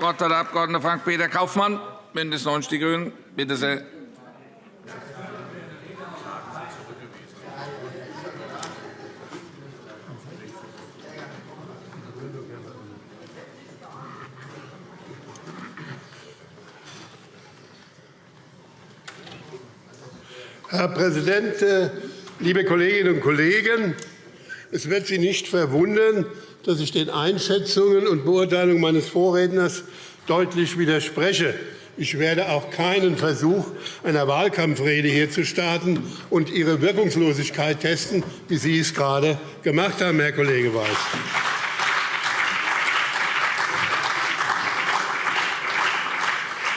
Wort hat der Abg. Frank-Peter Kaufmann, BÜNDNIS 90 die GRÜNEN. Bitte sehr. Herr Präsident, äh, liebe Kolleginnen und Kollegen! Es wird Sie nicht verwundern, dass ich den Einschätzungen und Beurteilungen meines Vorredners deutlich widerspreche. Ich werde auch keinen Versuch einer Wahlkampfrede hier zu starten und Ihre Wirkungslosigkeit testen, wie Sie es gerade gemacht haben, Herr Kollege Weiß.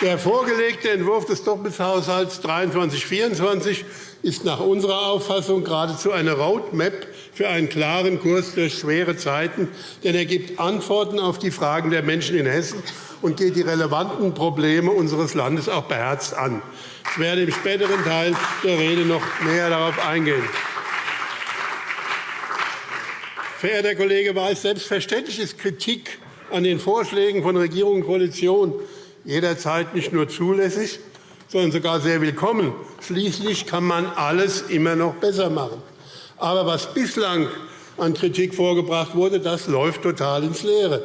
Der vorgelegte Entwurf des Doppelhaushalts 23-24 ist nach unserer Auffassung geradezu eine Roadmap für einen klaren Kurs durch schwere Zeiten, denn er gibt Antworten auf die Fragen der Menschen in Hessen und geht die relevanten Probleme unseres Landes auch beherzt an. Ich werde im späteren Teil der Rede noch näher darauf eingehen. Verehrter Kollege Weiß, selbstverständlich ist Kritik an den Vorschlägen von Regierung und Koalition jederzeit nicht nur zulässig, sondern sogar sehr willkommen. Schließlich kann man alles immer noch besser machen. Aber was bislang an Kritik vorgebracht wurde, das läuft total ins Leere.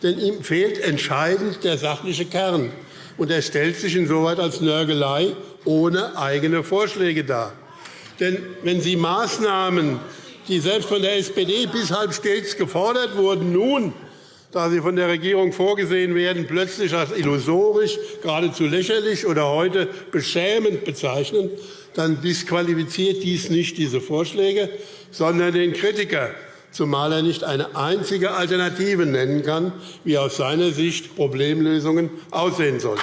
Denn ihm fehlt entscheidend der sachliche Kern. Und er stellt sich insoweit als Nörgelei ohne eigene Vorschläge dar. Denn wenn Sie Maßnahmen, die selbst von der SPD bis halb stets gefordert wurden, nun da sie von der Regierung vorgesehen werden, plötzlich als illusorisch, geradezu lächerlich oder heute beschämend bezeichnen, dann disqualifiziert dies nicht diese Vorschläge, sondern den Kritiker, zumal er nicht eine einzige Alternative nennen kann, wie aus seiner Sicht Problemlösungen aussehen sollten.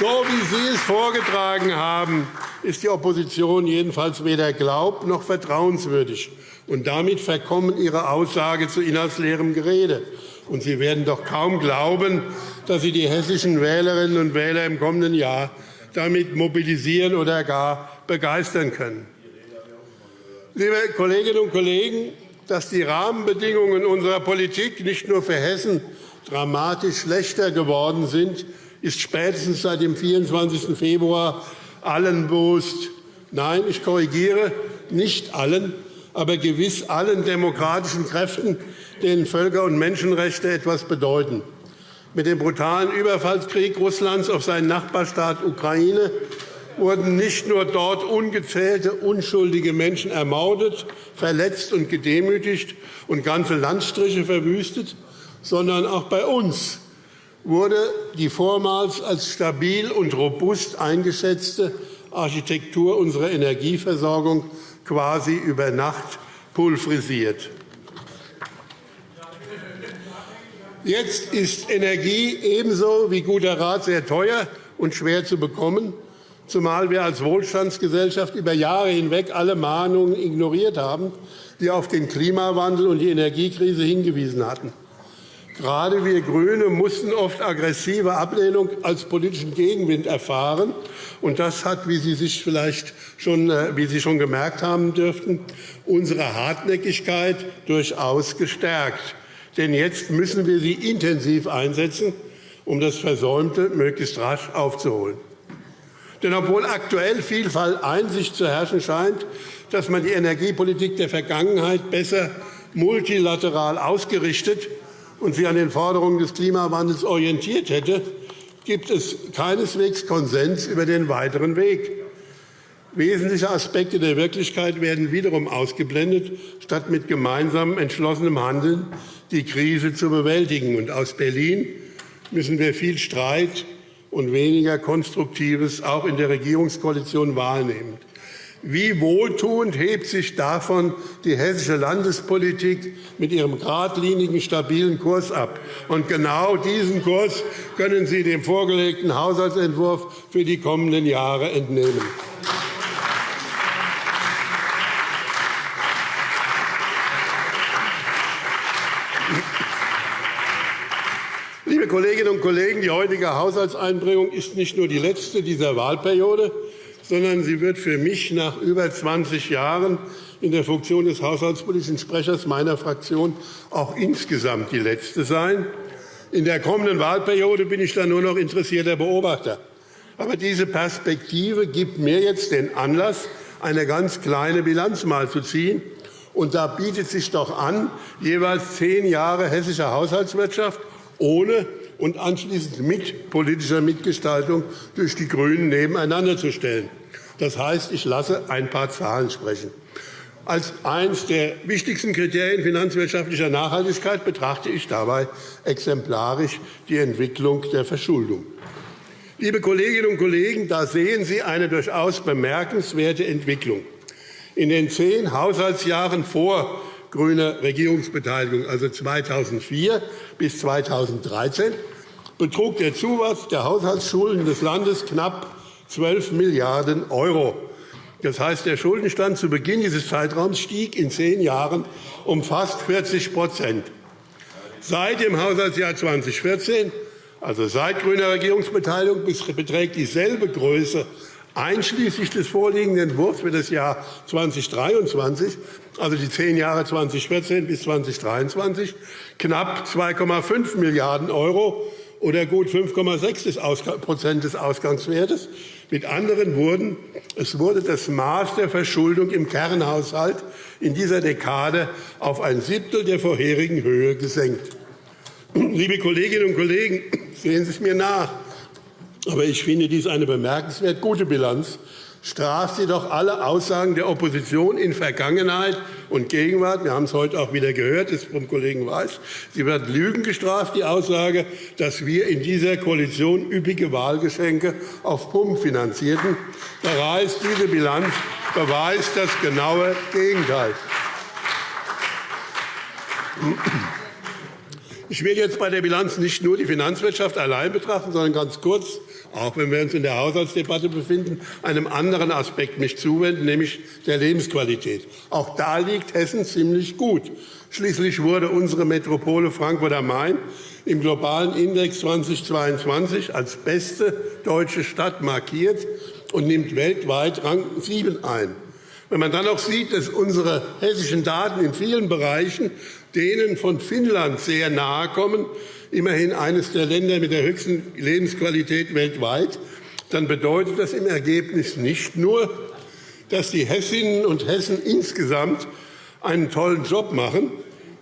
So wie Sie es vorgetragen haben, ist die Opposition jedenfalls weder glaub- noch vertrauenswürdig. Und damit verkommen Ihre Aussage zu inhaltsleerem Gerede. Und Sie werden doch kaum glauben, dass Sie die hessischen Wählerinnen und Wähler im kommenden Jahr damit mobilisieren oder gar begeistern können. Liebe Kolleginnen und Kollegen, dass die Rahmenbedingungen unserer Politik nicht nur für Hessen dramatisch schlechter geworden sind, ist spätestens seit dem 24. Februar allen bewusst. Nein, ich korrigiere, nicht allen, aber gewiss allen demokratischen Kräften, denen Völker- und Menschenrechte etwas bedeuten. Mit dem brutalen Überfallskrieg Russlands auf seinen Nachbarstaat Ukraine wurden nicht nur dort ungezählte unschuldige Menschen ermordet, verletzt und gedemütigt und ganze Landstriche verwüstet, sondern auch bei uns wurde die vormals als stabil und robust eingeschätzte Architektur unserer Energieversorgung quasi über Nacht pulverisiert. Jetzt ist Energie ebenso wie guter Rat sehr teuer und schwer zu bekommen, zumal wir als Wohlstandsgesellschaft über Jahre hinweg alle Mahnungen ignoriert haben, die auf den Klimawandel und die Energiekrise hingewiesen hatten. Gerade wir GRÜNE mussten oft aggressive Ablehnung als politischen Gegenwind erfahren. Und das hat, wie Sie sich vielleicht schon, äh, wie Sie schon gemerkt haben dürften, unsere Hartnäckigkeit durchaus gestärkt. Denn jetzt müssen wir sie intensiv einsetzen, um das Versäumte möglichst rasch aufzuholen. Denn obwohl aktuell Vielfalt Einsicht zu herrschen scheint, dass man die Energiepolitik der Vergangenheit besser multilateral ausgerichtet und sie an den Forderungen des Klimawandels orientiert hätte, gibt es keineswegs Konsens über den weiteren Weg. Wesentliche Aspekte der Wirklichkeit werden wiederum ausgeblendet, statt mit gemeinsamem entschlossenem Handeln die Krise zu bewältigen. Und aus Berlin müssen wir viel Streit und weniger Konstruktives auch in der Regierungskoalition wahrnehmen. Wie wohltuend hebt sich davon die hessische Landespolitik mit ihrem geradlinigen, stabilen Kurs ab. Und genau diesen Kurs können Sie dem vorgelegten Haushaltsentwurf für die kommenden Jahre entnehmen. Liebe Kolleginnen und Kollegen, die heutige Haushaltseinbringung ist nicht nur die letzte dieser Wahlperiode, sondern sie wird für mich nach über 20 Jahren in der Funktion des haushaltspolitischen Sprechers meiner Fraktion auch insgesamt die letzte sein. In der kommenden Wahlperiode bin ich dann nur noch interessierter Beobachter. Aber diese Perspektive gibt mir jetzt den Anlass, eine ganz kleine Bilanz mal zu ziehen. Und da bietet sich doch an, jeweils zehn Jahre hessische Haushaltswirtschaft ohne und anschließend mit politischer Mitgestaltung durch die GRÜNEN nebeneinander zu stellen. Das heißt, ich lasse ein paar Zahlen sprechen. Als eines der wichtigsten Kriterien finanzwirtschaftlicher Nachhaltigkeit betrachte ich dabei exemplarisch die Entwicklung der Verschuldung. Liebe Kolleginnen und Kollegen, da sehen Sie eine durchaus bemerkenswerte Entwicklung. In den zehn Haushaltsjahren vor grüner Regierungsbeteiligung, also 2004 bis 2013, betrug der Zuwachs der Haushaltsschulden des Landes knapp 12 Milliarden €. Das heißt, der Schuldenstand zu Beginn dieses Zeitraums stieg in zehn Jahren um fast 40% Seit dem Haushaltsjahr 2014, also seit grüner Regierungsbeteiligung, beträgt dieselbe Größe einschließlich des vorliegenden Entwurfs für das Jahr 2023, also die zehn Jahre 2014 bis 2023, knapp 2,5 Milliarden € oder gut 5,6 des Ausgangswertes. Mit anderen Worten, es wurde das Maß der Verschuldung im Kernhaushalt in dieser Dekade auf ein Siebtel der vorherigen Höhe gesenkt. Liebe Kolleginnen und Kollegen, sehen Sie es mir nach. Aber ich finde dies eine bemerkenswert gute Bilanz straft sie doch alle Aussagen der Opposition in Vergangenheit und Gegenwart. Wir haben es heute auch wieder gehört, das vom Kollegen Weiß. Sie wird Lügen gestraft, die Aussage, dass wir in dieser Koalition üppige Wahlgeschenke auf Pump finanzierten. Da ist diese Bilanz beweist das genaue Gegenteil. Ich will jetzt bei der Bilanz nicht nur die Finanzwirtschaft allein betrachten, sondern ganz kurz auch wenn wir uns in der Haushaltsdebatte befinden, einem anderen Aspekt mich zuwenden, nämlich der Lebensqualität. Auch da liegt Hessen ziemlich gut. Schließlich wurde unsere Metropole Frankfurt am Main im globalen Index 2022 als beste deutsche Stadt markiert und nimmt weltweit Rang 7 ein. Wenn man dann auch sieht, dass unsere hessischen Daten in vielen Bereichen denen von Finnland sehr nahe kommen, immerhin eines der Länder mit der höchsten Lebensqualität weltweit, dann bedeutet das im Ergebnis nicht nur, dass die Hessinnen und Hessen insgesamt einen tollen Job machen,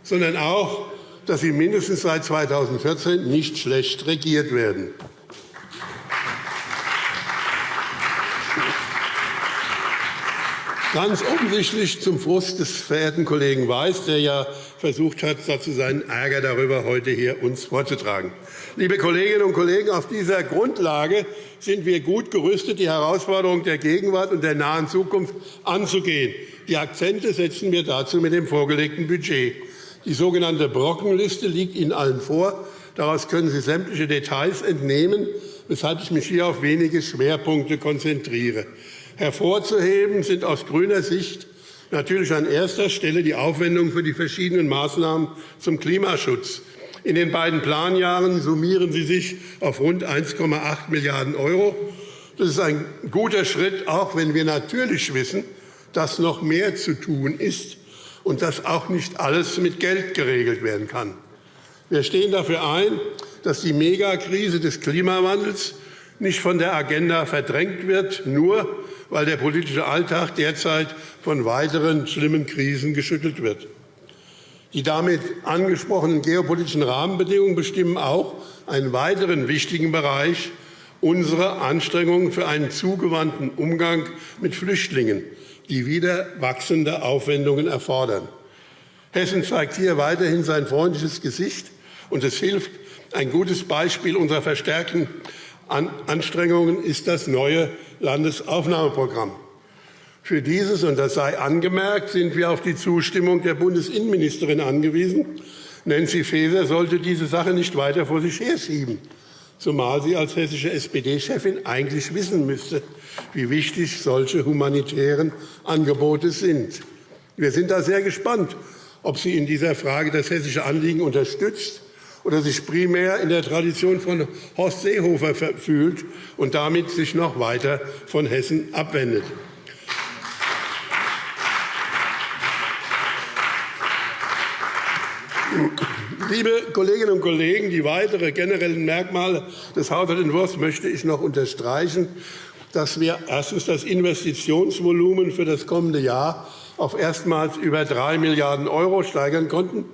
sondern auch, dass sie mindestens seit 2014 nicht schlecht regiert werden. Ganz offensichtlich zum Frust des verehrten Kollegen Weiß, der ja versucht hat, dazu seinen Ärger darüber heute hier uns vorzutragen. Liebe Kolleginnen und Kollegen, auf dieser Grundlage sind wir gut gerüstet, die Herausforderungen der Gegenwart und der nahen Zukunft anzugehen. Die Akzente setzen wir dazu mit dem vorgelegten Budget. Die sogenannte Brockenliste liegt Ihnen allen vor. Daraus können Sie sämtliche Details entnehmen, weshalb ich mich hier auf wenige Schwerpunkte konzentriere. Hervorzuheben sind aus grüner Sicht natürlich an erster Stelle die Aufwendungen für die verschiedenen Maßnahmen zum Klimaschutz. In den beiden Planjahren summieren sie sich auf rund 1,8 Milliarden €. Das ist ein guter Schritt, auch wenn wir natürlich wissen, dass noch mehr zu tun ist und dass auch nicht alles mit Geld geregelt werden kann. Wir stehen dafür ein, dass die Megakrise des Klimawandels nicht von der Agenda verdrängt wird, nur weil der politische Alltag derzeit von weiteren schlimmen Krisen geschüttelt wird. Die damit angesprochenen geopolitischen Rahmenbedingungen bestimmen auch einen weiteren wichtigen Bereich unserer Anstrengungen für einen zugewandten Umgang mit Flüchtlingen, die wieder wachsende Aufwendungen erfordern. Hessen zeigt hier weiterhin sein freundliches Gesicht, und es hilft, ein gutes Beispiel unserer verstärkten Anstrengungen ist das neue Landesaufnahmeprogramm. Für dieses, und das sei angemerkt, sind wir auf die Zustimmung der Bundesinnenministerin angewiesen. Nancy Faeser sollte diese Sache nicht weiter vor sich herschieben, zumal sie als hessische SPD-Chefin eigentlich wissen müsste, wie wichtig solche humanitären Angebote sind. Wir sind da sehr gespannt, ob sie in dieser Frage das hessische Anliegen unterstützt oder sich primär in der Tradition von Horst Seehofer fühlt und damit sich noch weiter von Hessen abwendet. Liebe Kolleginnen und Kollegen, die weiteren generellen Merkmale des Haushaltsentwurfs möchte ich noch unterstreichen, dass wir erstens das Investitionsvolumen für das kommende Jahr auf erstmals über 3 Milliarden € steigern konnten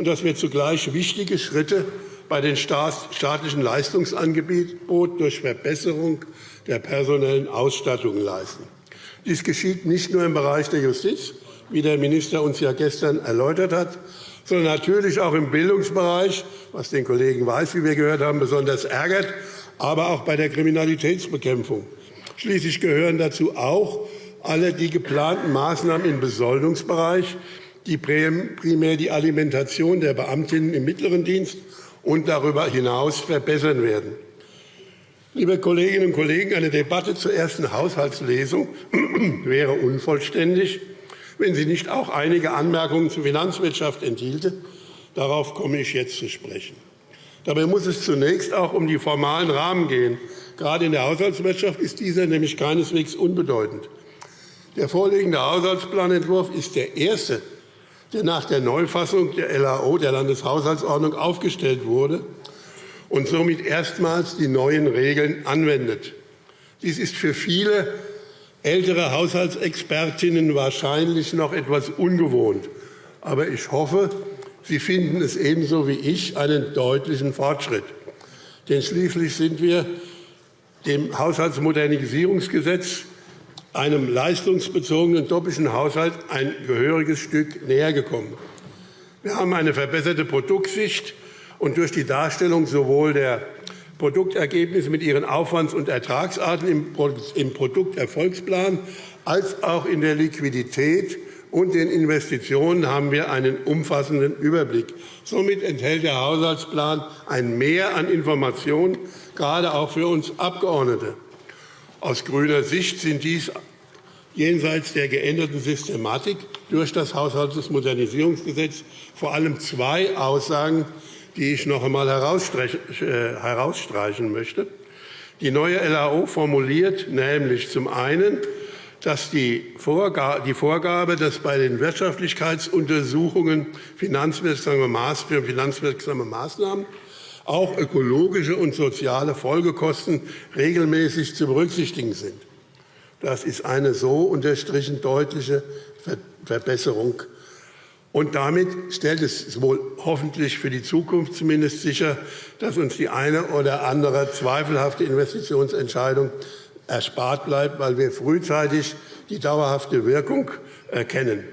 und dass wir zugleich wichtige Schritte bei den staatlichen Leistungsangeboten durch Verbesserung der personellen Ausstattung leisten. Dies geschieht nicht nur im Bereich der Justiz, wie der Minister uns ja gestern erläutert hat, sondern natürlich auch im Bildungsbereich, was den Kollegen Weiß, wie wir gehört haben, besonders ärgert, aber auch bei der Kriminalitätsbekämpfung. Schließlich gehören dazu auch alle die geplanten Maßnahmen im Besoldungsbereich, die primär die Alimentation der Beamtinnen im mittleren Dienst und darüber hinaus verbessern werden. Liebe Kolleginnen und Kollegen, eine Debatte zur ersten Haushaltslesung wäre unvollständig, wenn sie nicht auch einige Anmerkungen zur Finanzwirtschaft enthielte. Darauf komme ich jetzt zu sprechen. Dabei muss es zunächst auch um die formalen Rahmen gehen. Gerade in der Haushaltswirtschaft ist dieser nämlich keineswegs unbedeutend. Der vorliegende Haushaltsplanentwurf ist der erste, der nach der Neufassung der LAO, der Landeshaushaltsordnung, aufgestellt wurde und somit erstmals die neuen Regeln anwendet. Dies ist für viele ältere Haushaltsexpertinnen wahrscheinlich noch etwas ungewohnt. Aber ich hoffe, Sie finden es ebenso wie ich einen deutlichen Fortschritt. Denn schließlich sind wir dem Haushaltsmodernisierungsgesetz, einem leistungsbezogenen doppelten Haushalt, ein gehöriges Stück näher gekommen. Wir haben eine verbesserte Produktsicht und durch die Darstellung sowohl der Produktergebnisse mit ihren Aufwands- und Ertragsarten im Produkterfolgsplan als auch in der Liquidität und den Investitionen haben wir einen umfassenden Überblick. Somit enthält der Haushaltsplan ein Mehr an Informationen, gerade auch für uns Abgeordnete. Aus grüner Sicht sind dies jenseits der geänderten Systematik durch das Haushaltsmodernisierungsgesetz vor allem zwei Aussagen, die ich noch einmal äh, herausstreichen möchte. Die neue LAO formuliert nämlich zum einen, dass die Vorgabe, dass bei den Wirtschaftlichkeitsuntersuchungen finanzwirksame Maßnahmen auch ökologische und soziale Folgekosten regelmäßig zu berücksichtigen sind. Das ist eine so unterstrichen deutliche Verbesserung und damit stellt es wohl hoffentlich für die Zukunft zumindest sicher, dass uns die eine oder andere zweifelhafte Investitionsentscheidung erspart bleibt, weil wir frühzeitig die dauerhafte Wirkung erkennen.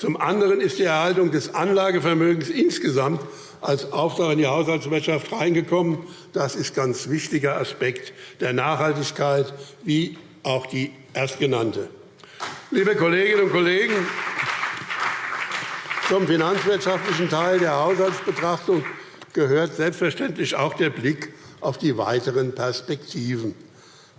Zum anderen ist die Erhaltung des Anlagevermögens insgesamt als Auftrag in die Haushaltswirtschaft reingekommen. Das ist ein ganz wichtiger Aspekt der Nachhaltigkeit, wie auch die erstgenannte. Liebe Kolleginnen und Kollegen, zum finanzwirtschaftlichen Teil der Haushaltsbetrachtung gehört selbstverständlich auch der Blick auf die weiteren Perspektiven.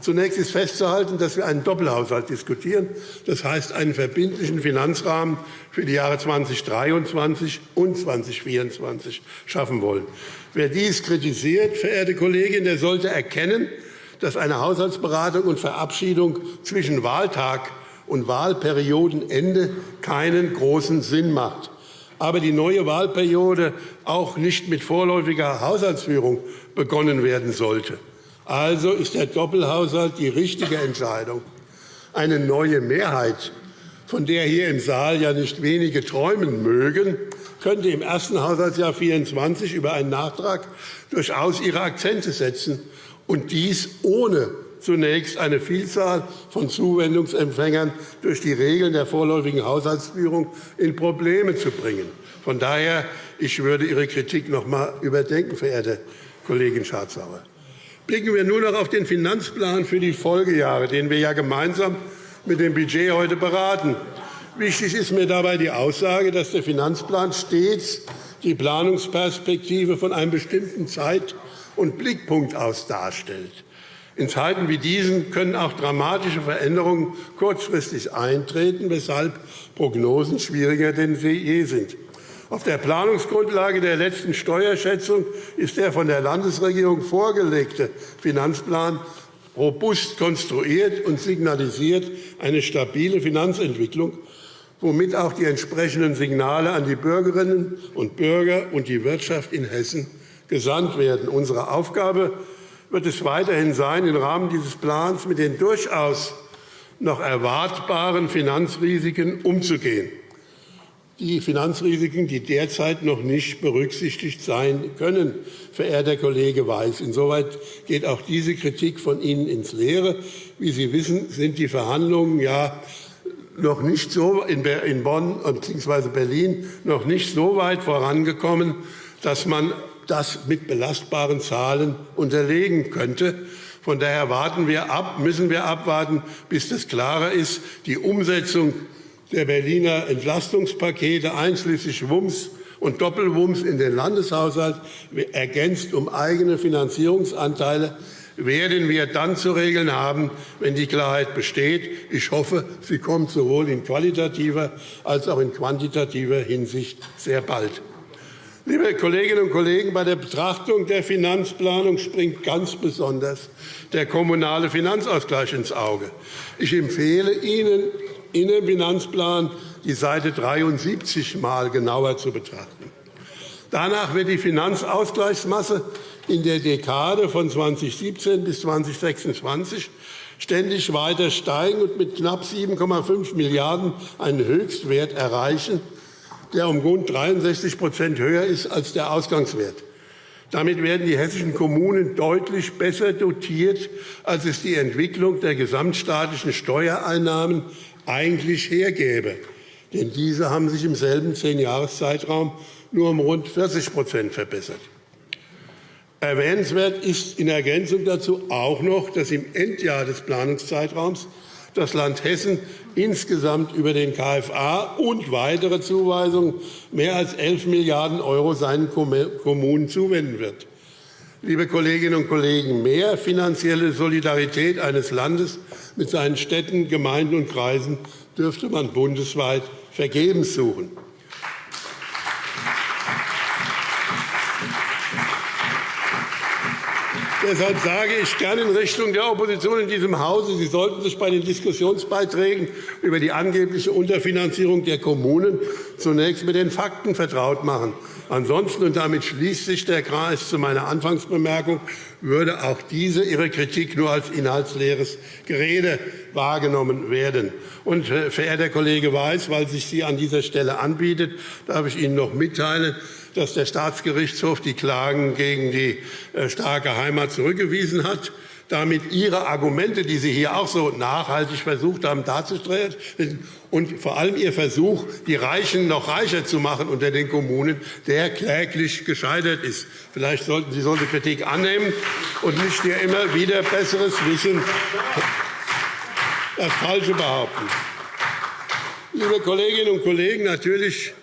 Zunächst ist festzuhalten, dass wir einen Doppelhaushalt diskutieren, das heißt einen verbindlichen Finanzrahmen für die Jahre 2023 und 2024 schaffen wollen. Wer dies kritisiert, verehrte Kollegin, der sollte erkennen, dass eine Haushaltsberatung und Verabschiedung zwischen Wahltag und Wahlperiodenende keinen großen Sinn macht aber die neue Wahlperiode auch nicht mit vorläufiger Haushaltsführung begonnen werden sollte. Also ist der Doppelhaushalt die richtige Entscheidung. Eine neue Mehrheit, von der hier im Saal ja nicht wenige träumen mögen, könnte im ersten Haushaltsjahr 2024 über einen Nachtrag durchaus ihre Akzente setzen, und dies ohne zunächst eine Vielzahl von Zuwendungsempfängern durch die Regeln der vorläufigen Haushaltsführung in Probleme zu bringen. Von daher ich würde Ihre Kritik noch einmal überdenken, verehrte Kollegin Schardt-Sauer. Blicken wir nun noch auf den Finanzplan für die Folgejahre, den wir ja gemeinsam mit dem Budget heute beraten. Wichtig ist mir dabei die Aussage, dass der Finanzplan stets die Planungsperspektive von einem bestimmten Zeit- und Blickpunkt aus darstellt. In Zeiten wie diesen können auch dramatische Veränderungen kurzfristig eintreten, weshalb Prognosen schwieriger denn je sind. Auf der Planungsgrundlage der letzten Steuerschätzung ist der von der Landesregierung vorgelegte Finanzplan robust konstruiert und signalisiert eine stabile Finanzentwicklung, womit auch die entsprechenden Signale an die Bürgerinnen und Bürger und die Wirtschaft in Hessen gesandt werden. Unsere Aufgabe wird es weiterhin sein, im Rahmen dieses Plans mit den durchaus noch erwartbaren Finanzrisiken umzugehen die Finanzrisiken, die derzeit noch nicht berücksichtigt sein können, verehrter Kollege Weiß. Insoweit geht auch diese Kritik von Ihnen ins Leere. Wie Sie wissen, sind die Verhandlungen ja noch nicht so in Bonn bzw. Berlin noch nicht so weit vorangekommen, dass man das mit belastbaren Zahlen unterlegen könnte. Von daher warten wir ab, müssen wir abwarten, bis das klarer ist. Die Umsetzung der Berliner Entlastungspakete einschließlich Wumms und Doppelwumms in den Landeshaushalt ergänzt um eigene Finanzierungsanteile werden wir dann zu regeln haben, wenn die Klarheit besteht. Ich hoffe, sie kommt sowohl in qualitativer als auch in quantitativer Hinsicht sehr bald. Liebe Kolleginnen und Kollegen, bei der Betrachtung der Finanzplanung springt ganz besonders der kommunale Finanzausgleich ins Auge. Ich empfehle Ihnen, in dem Finanzplan die Seite 73 mal genauer zu betrachten. Danach wird die Finanzausgleichsmasse in der Dekade von 2017 bis 2026 ständig weiter steigen und mit knapp 7,5 Milliarden € einen Höchstwert erreichen, der um rund 63% höher ist als der Ausgangswert. Damit werden die hessischen Kommunen deutlich besser dotiert, als es die Entwicklung der gesamtstaatlichen Steuereinnahmen eigentlich hergäbe. Denn diese haben sich im selben Zehnjahreszeitraum nur um rund 40% verbessert. Erwähnenswert ist in Ergänzung dazu auch noch, dass im Endjahr des Planungszeitraums das Land Hessen insgesamt über den KFA und weitere Zuweisungen mehr als 11 Milliarden € seinen Kommunen zuwenden wird. Liebe Kolleginnen und Kollegen, mehr finanzielle Solidarität eines Landes mit seinen Städten, Gemeinden und Kreisen dürfte man bundesweit vergebens suchen. Deshalb sage ich gerne in Richtung der Opposition in diesem Hause, Sie sollten sich bei den Diskussionsbeiträgen über die angebliche Unterfinanzierung der Kommunen zunächst mit den Fakten vertraut machen. Ansonsten, und damit schließt sich der Kreis zu meiner Anfangsbemerkung, würde auch diese Ihre Kritik nur als inhaltsleeres Gerede wahrgenommen werden. Und, äh, verehrter Kollege Weiß, weil sich Sie an dieser Stelle anbietet, darf ich Ihnen noch mitteilen, dass der Staatsgerichtshof die Klagen gegen die äh, starke Heimat zurückgewiesen hat damit Ihre Argumente, die Sie hier auch so nachhaltig versucht haben darzustellen, und vor allem Ihr Versuch, die Reichen noch reicher zu machen unter den Kommunen, der kläglich gescheitert ist. Vielleicht sollten Sie solche Kritik annehmen und nicht hier immer wieder besseres Wissen das Falsche behaupten. Liebe Kolleginnen und Kollegen, natürlich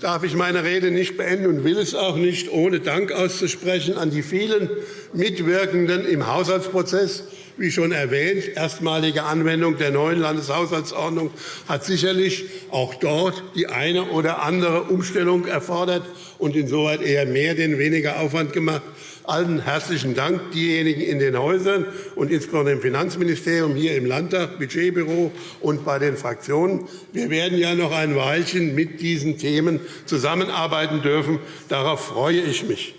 darf ich meine Rede nicht beenden und will es auch nicht, ohne Dank auszusprechen an die vielen Mitwirkenden im Haushaltsprozess. Wie schon erwähnt, erstmalige Anwendung der neuen Landeshaushaltsordnung hat sicherlich auch dort die eine oder andere Umstellung erfordert und insoweit eher mehr denn weniger Aufwand gemacht. Allen herzlichen Dank, diejenigen in den Häusern und insbesondere im Finanzministerium, hier im Landtag, Budgetbüro und bei den Fraktionen. Wir werden ja noch ein Weilchen mit diesen Themen zusammenarbeiten dürfen. Darauf freue ich mich.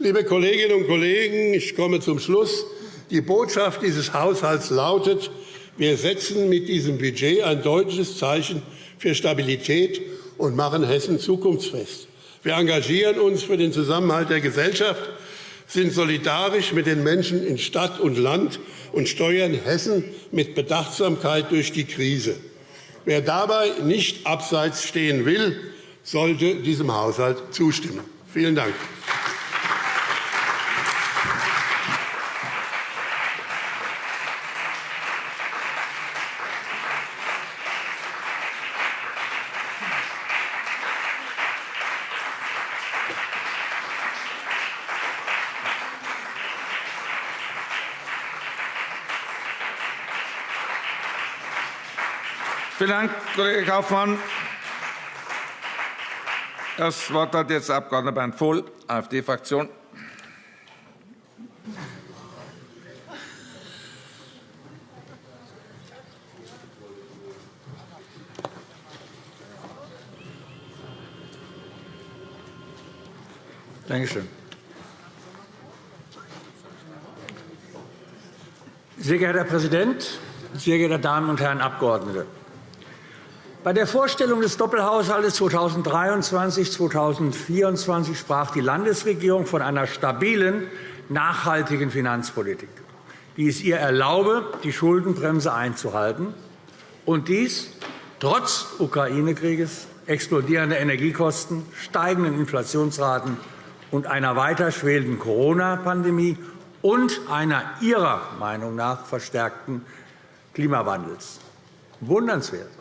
Liebe Kolleginnen und Kollegen, ich komme zum Schluss. Die Botschaft dieses Haushalts lautet, wir setzen mit diesem Budget ein deutliches Zeichen für Stabilität und machen Hessen zukunftsfest. Wir engagieren uns für den Zusammenhalt der Gesellschaft sind solidarisch mit den Menschen in Stadt und Land und steuern Hessen mit Bedachtsamkeit durch die Krise. Wer dabei nicht abseits stehen will, sollte diesem Haushalt zustimmen. Vielen Dank. Vielen Dank, Kollege Kaufmann. Das Wort hat jetzt der Abg. Bernd Vohl, AfD-Fraktion. Danke schön. Sehr geehrter Herr Präsident, sehr geehrte Damen und Herren Abgeordnete! Bei der Vorstellung des Doppelhaushalts 2023-2024 sprach die Landesregierung von einer stabilen, nachhaltigen Finanzpolitik, die es ihr erlaube, die Schuldenbremse einzuhalten, und dies trotz Ukraine-Krieges, explodierender Energiekosten, steigenden Inflationsraten und einer weiter schwelenden Corona-Pandemie und einer Ihrer Meinung nach verstärkten Klimawandels. Wundernswert.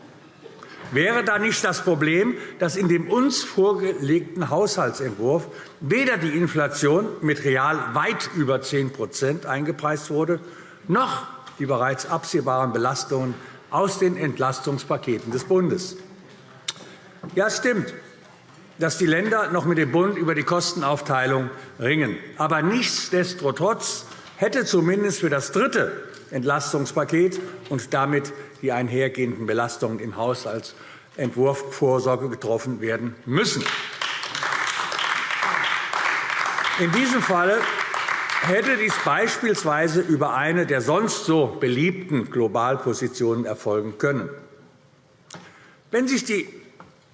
Wäre da nicht das Problem, dass in dem uns vorgelegten Haushaltsentwurf weder die Inflation mit real weit über 10% eingepreist wurde, noch die bereits absehbaren Belastungen aus den Entlastungspaketen des Bundes? Ja, es stimmt dass die Länder noch mit dem Bund über die Kostenaufteilung ringen. Aber nichtsdestotrotz hätte zumindest für das dritte Entlastungspaket und damit die einhergehenden Belastungen im Haushaltsentwurf Vorsorge getroffen werden müssen. In diesem Falle hätte dies beispielsweise über eine der sonst so beliebten Globalpositionen erfolgen können. Wenn sich die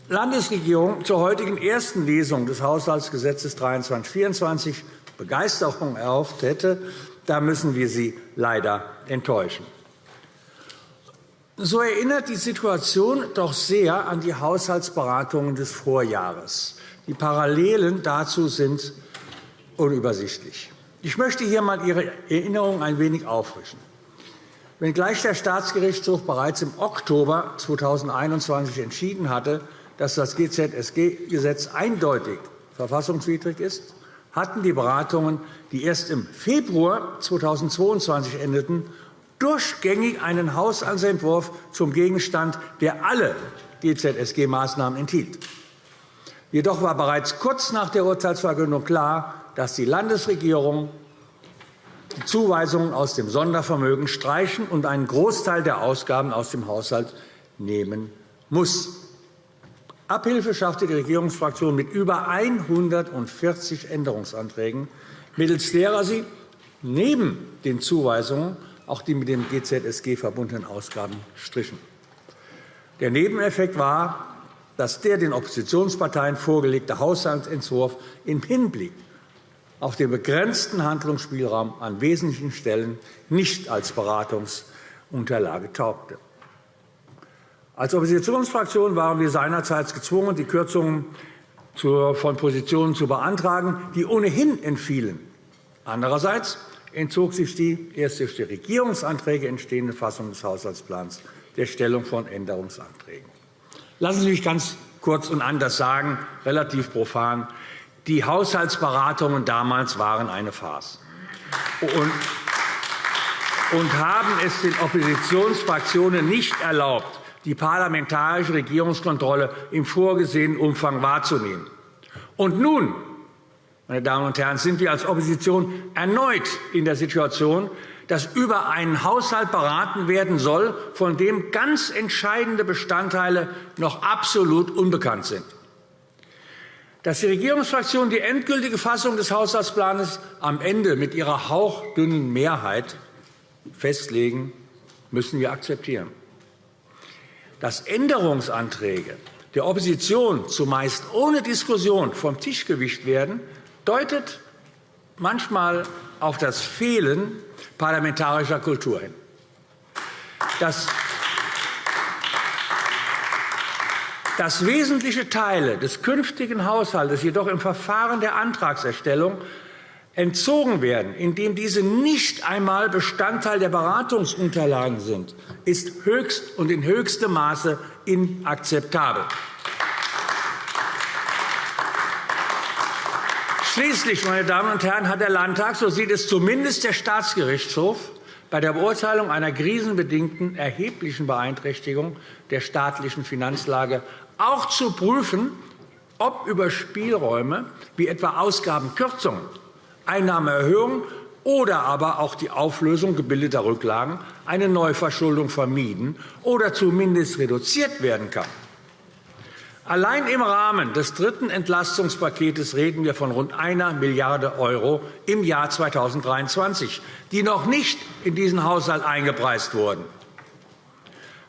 Landesregierung zur heutigen ersten Lesung des Haushaltsgesetzes 23-24 Begeisterung erhofft hätte, da müssen wir Sie leider enttäuschen. So erinnert die Situation doch sehr an die Haushaltsberatungen des Vorjahres. Die Parallelen dazu sind unübersichtlich. Ich möchte hier einmal Ihre Erinnerung ein wenig auffrischen. Wenngleich der Staatsgerichtshof bereits im Oktober 2021 entschieden hatte, dass das GZSG-Gesetz eindeutig verfassungswidrig ist, hatten die Beratungen, die erst im Februar 2022 endeten, durchgängig einen Haushaltsentwurf zum Gegenstand, der alle GZSG-Maßnahmen enthielt. Jedoch war bereits kurz nach der Urteilsverkündung klar, dass die Landesregierung die Zuweisungen aus dem Sondervermögen streichen und einen Großteil der Ausgaben aus dem Haushalt nehmen muss. Abhilfe schaffte die Regierungsfraktion mit über 140 Änderungsanträgen, mittels derer sie neben den Zuweisungen auch die mit dem GZSG verbundenen Ausgaben strichen. Der Nebeneffekt war, dass der den Oppositionsparteien vorgelegte Haushaltsentwurf im Hinblick auf den begrenzten Handlungsspielraum an wesentlichen Stellen nicht als Beratungsunterlage taugte. Als Oppositionsfraktion waren wir seinerzeit gezwungen, die Kürzungen von Positionen zu beantragen, die ohnehin entfielen. Andererseits entzog sich die erst durch die Regierungsanträge entstehende Fassung des Haushaltsplans der Stellung von Änderungsanträgen. Lassen Sie mich ganz kurz und anders sagen, relativ profan. Die Haushaltsberatungen damals waren eine Farce und haben es den Oppositionsfraktionen nicht erlaubt, die parlamentarische Regierungskontrolle im vorgesehenen Umfang wahrzunehmen. Und nun, meine Damen und Herren, sind wir als Opposition erneut in der Situation, dass über einen Haushalt beraten werden soll, von dem ganz entscheidende Bestandteile noch absolut unbekannt sind. Dass die Regierungsfraktionen die endgültige Fassung des Haushaltsplans am Ende mit ihrer hauchdünnen Mehrheit festlegen, müssen wir akzeptieren dass Änderungsanträge der Opposition zumeist ohne Diskussion vom Tisch gewischt werden, deutet manchmal auf das Fehlen parlamentarischer Kultur hin. Dass, dass wesentliche Teile des künftigen Haushalts jedoch im Verfahren der Antragserstellung entzogen werden, indem diese nicht einmal Bestandteil der Beratungsunterlagen sind, ist höchst und in höchstem Maße inakzeptabel. Schließlich, meine Damen und Herren, hat der Landtag, so sieht es zumindest der Staatsgerichtshof, bei der Beurteilung einer krisenbedingten erheblichen Beeinträchtigung der staatlichen Finanzlage auch zu prüfen, ob über Spielräume wie etwa Ausgabenkürzungen, Einnahmeerhöhungen oder aber auch die Auflösung gebildeter Rücklagen eine Neuverschuldung vermieden oder zumindest reduziert werden kann. Allein im Rahmen des dritten Entlastungspakets reden wir von rund einer Milliarde € im Jahr 2023, die noch nicht in diesen Haushalt eingepreist wurden.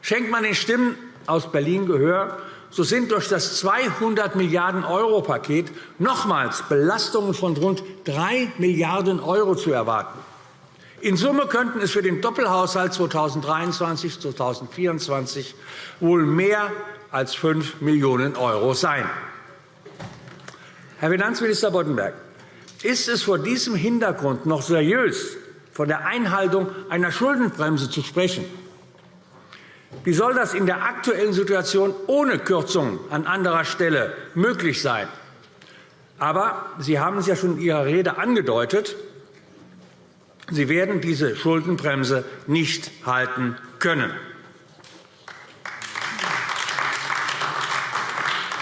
Schenkt man den Stimmen aus Berlin Gehör, so sind durch das 200 Milliarden € Paket nochmals Belastungen von rund 3 Milliarden € zu erwarten. In Summe könnten es für den Doppelhaushalt 2023-2024 wohl mehr als 5 Millionen € sein. Herr Finanzminister Boddenberg, ist es vor diesem Hintergrund noch seriös, von der Einhaltung einer Schuldenbremse zu sprechen? Wie soll das in der aktuellen Situation ohne Kürzungen an anderer Stelle möglich sein? Aber Sie haben es ja schon in Ihrer Rede angedeutet. Sie werden diese Schuldenbremse nicht halten können.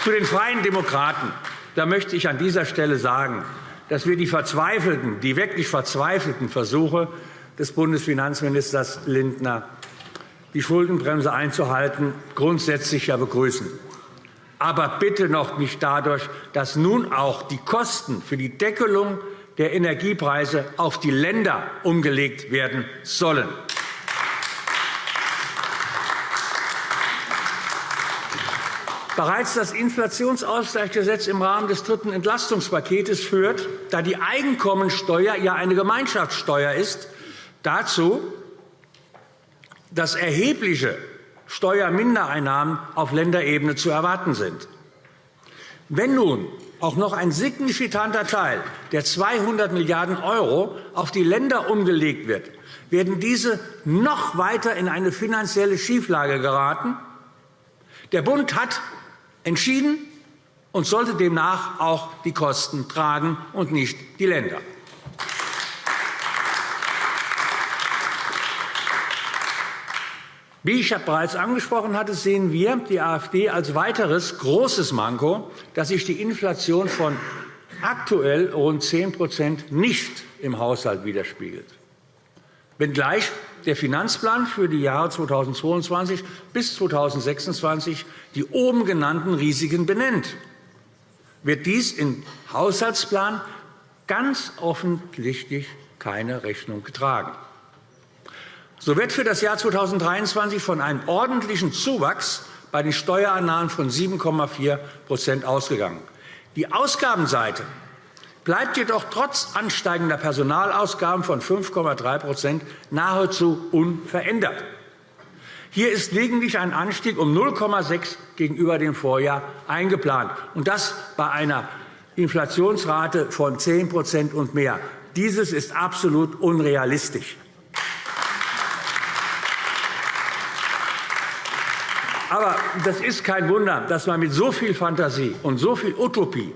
Zu den Freien Demokraten da möchte ich an dieser Stelle sagen, dass wir die verzweifelten, die wirklich verzweifelten Versuche des Bundesfinanzministers Lindner, die Schuldenbremse einzuhalten, grundsätzlich ja begrüßen. Aber bitte noch nicht dadurch, dass nun auch die Kosten für die Deckelung der Energiepreise auf die Länder umgelegt werden sollen. Bereits das Inflationsausgleichsgesetz im Rahmen des dritten Entlastungspakets führt, da die Einkommensteuer ja eine Gemeinschaftssteuer ist, dazu, dass erhebliche Steuermindereinnahmen auf Länderebene zu erwarten sind. Wenn nun auch noch ein signifikanter Teil der 200 Milliarden € auf die Länder umgelegt wird, werden diese noch weiter in eine finanzielle Schieflage geraten. Der Bund hat entschieden und sollte demnach auch die Kosten tragen und nicht die Länder. Wie ich bereits angesprochen hatte, sehen wir die AfD als weiteres großes Manko, dass sich die Inflation von aktuell rund 10% nicht im Haushalt widerspiegelt. Wenngleich der Finanzplan für die Jahre 2022 bis 2026 die oben genannten Risiken benennt, wird dies im Haushaltsplan ganz offensichtlich keine Rechnung getragen. So wird für das Jahr 2023 von einem ordentlichen Zuwachs bei den Steuereinnahmen von 7,4% ausgegangen. Die Ausgabenseite bleibt jedoch trotz ansteigender Personalausgaben von 5,3% nahezu unverändert. Hier ist lediglich ein Anstieg um 0,6 gegenüber dem Vorjahr eingeplant, und das bei einer Inflationsrate von 10% und mehr. Dieses ist absolut unrealistisch. Aber das ist kein Wunder, dass man mit so viel Fantasie und so viel Utopie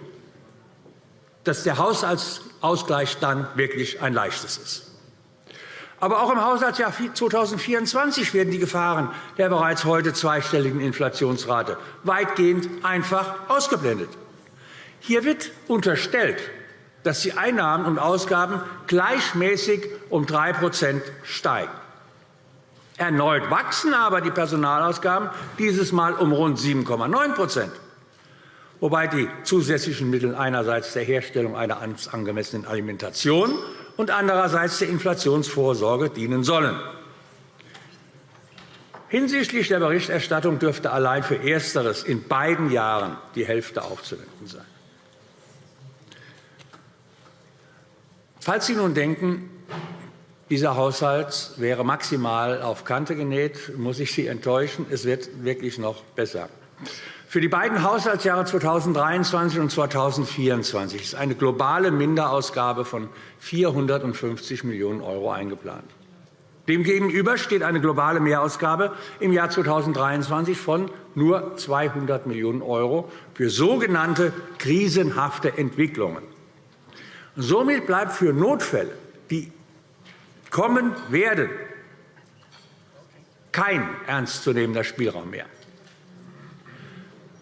dass der Haushaltsausgleich dann wirklich ein leichtes ist. Aber auch im Haushaltsjahr 2024 werden die Gefahren der bereits heute zweistelligen Inflationsrate weitgehend einfach ausgeblendet. Hier wird unterstellt, dass die Einnahmen und Ausgaben gleichmäßig um 3% steigen. Erneut wachsen aber die Personalausgaben dieses Mal um rund 7,9 wobei die zusätzlichen Mittel einerseits der Herstellung einer angemessenen Alimentation und andererseits der Inflationsvorsorge dienen sollen. Hinsichtlich der Berichterstattung dürfte allein für Ersteres in beiden Jahren die Hälfte aufzuwenden sein. Falls Sie nun denken, dieser Haushalt wäre maximal auf Kante genäht, muss ich Sie enttäuschen. Es wird wirklich noch besser. Für die beiden Haushaltsjahre 2023 und 2024 ist eine globale Minderausgabe von 450 Millionen € eingeplant. Demgegenüber steht eine globale Mehrausgabe im Jahr 2023 von nur 200 Millionen € für sogenannte krisenhafte Entwicklungen. Somit bleibt für Notfälle, die kommen werden, kein ernstzunehmender Spielraum mehr.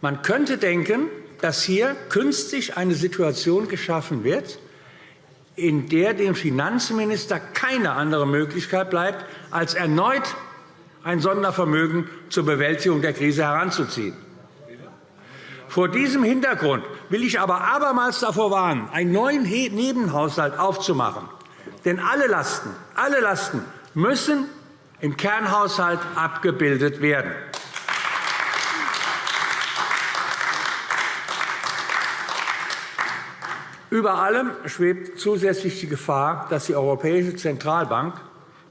Man könnte denken, dass hier künstlich eine Situation geschaffen wird, in der dem Finanzminister keine andere Möglichkeit bleibt, als erneut ein Sondervermögen zur Bewältigung der Krise heranzuziehen. Vor diesem Hintergrund will ich aber abermals davor warnen, einen neuen Nebenhaushalt aufzumachen. Denn alle Lasten, alle Lasten müssen im Kernhaushalt abgebildet werden. Über allem schwebt zusätzlich die Gefahr, dass die Europäische Zentralbank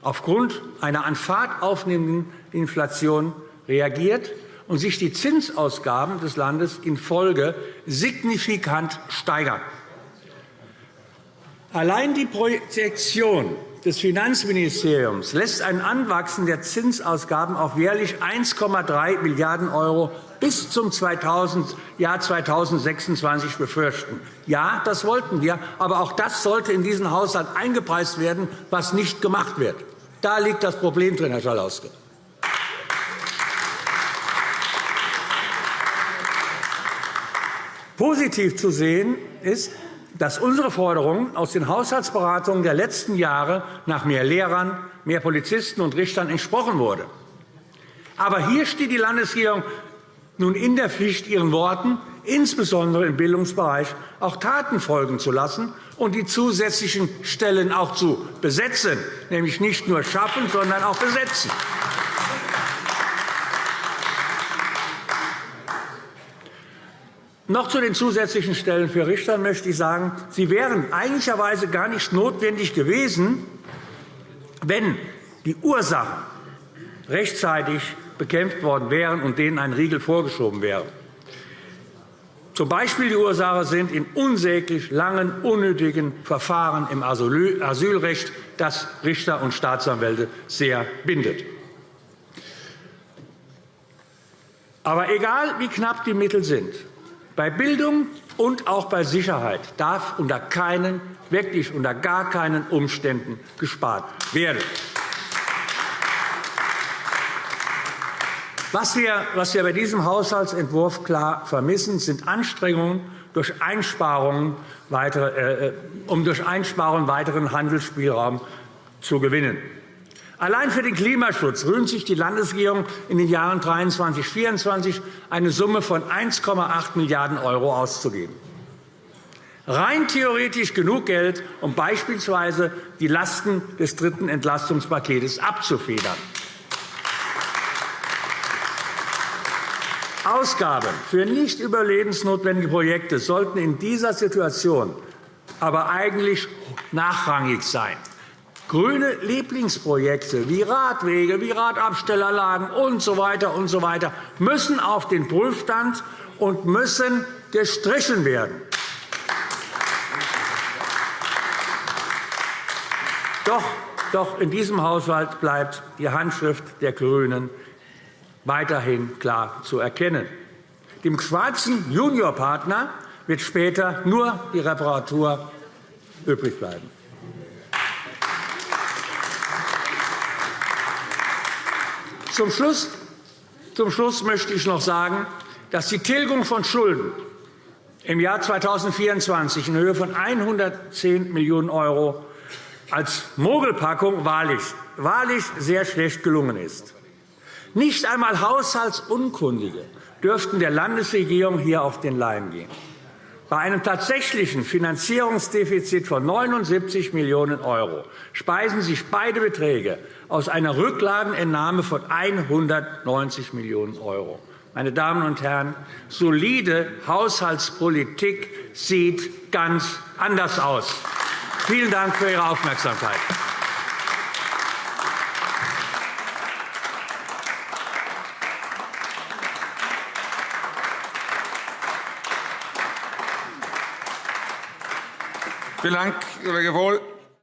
aufgrund einer an Fahrt aufnehmenden Inflation reagiert und sich die Zinsausgaben des Landes in Folge signifikant steigern. Allein die Projektion des Finanzministeriums lässt ein Anwachsen der Zinsausgaben auf jährlich 1,3 Milliarden € bis zum Jahr 2026 befürchten. Ja, das wollten wir, aber auch das sollte in diesen Haushalt eingepreist werden, was nicht gemacht wird. Da liegt das Problem drin, Herr Schalauske. Positiv zu sehen ist, dass unsere Forderungen aus den Haushaltsberatungen der letzten Jahre nach mehr Lehrern, mehr Polizisten und Richtern entsprochen wurde. Aber hier steht die Landesregierung nun in der Pflicht, ihren Worten, insbesondere im Bildungsbereich, auch Taten folgen zu lassen und die zusätzlichen Stellen auch zu besetzen, nämlich nicht nur schaffen, sondern auch besetzen. Noch zu den zusätzlichen Stellen für Richter möchte ich sagen, sie wären eigentlicherweise gar nicht notwendig gewesen, wenn die Ursachen rechtzeitig bekämpft worden wären und denen ein Riegel vorgeschoben wäre. Zum Beispiel die Ursache sind in unsäglich langen, unnötigen Verfahren im Asylrecht, das Richter und Staatsanwälte sehr bindet. Aber egal, wie knapp die Mittel sind, bei Bildung und auch bei Sicherheit darf unter keinen, wirklich unter gar keinen Umständen gespart werden. Was wir, was wir bei diesem Haushaltsentwurf klar vermissen, sind Anstrengungen, durch Einsparungen weitere, äh, um durch Einsparungen weiteren Handelsspielraum zu gewinnen. Allein für den Klimaschutz rühmt sich die Landesregierung in den Jahren 2023 und 2024 eine Summe von 1,8 Milliarden € auszugeben. Rein theoretisch genug Geld, um beispielsweise die Lasten des dritten Entlastungspakets abzufedern. Ausgaben für nicht überlebensnotwendige Projekte sollten in dieser Situation aber eigentlich nachrangig sein. Grüne Lieblingsprojekte wie Radwege, wie Radabstellerlagen usw. So weiter und so weiter müssen auf den Prüfstand und müssen gestrichen werden. Doch, doch in diesem Haushalt bleibt die Handschrift der GRÜNEN weiterhin klar zu erkennen. Dem schwarzen Juniorpartner wird später nur die Reparatur übrig bleiben. Zum Schluss, zum Schluss möchte ich noch sagen, dass die Tilgung von Schulden im Jahr 2024 in Höhe von 110 Millionen € als Mogelpackung wahrlich, wahrlich sehr schlecht gelungen ist. Nicht einmal Haushaltsunkundige dürften der Landesregierung hier auf den Leim gehen. Bei einem tatsächlichen Finanzierungsdefizit von 79 Millionen € speisen sich beide Beträge aus einer Rücklagenentnahme von 190 Millionen €. Meine Damen und Herren, solide Haushaltspolitik sieht ganz anders aus. Vielen Dank für Ihre Aufmerksamkeit. Vielen Dank, Kollege Wohl.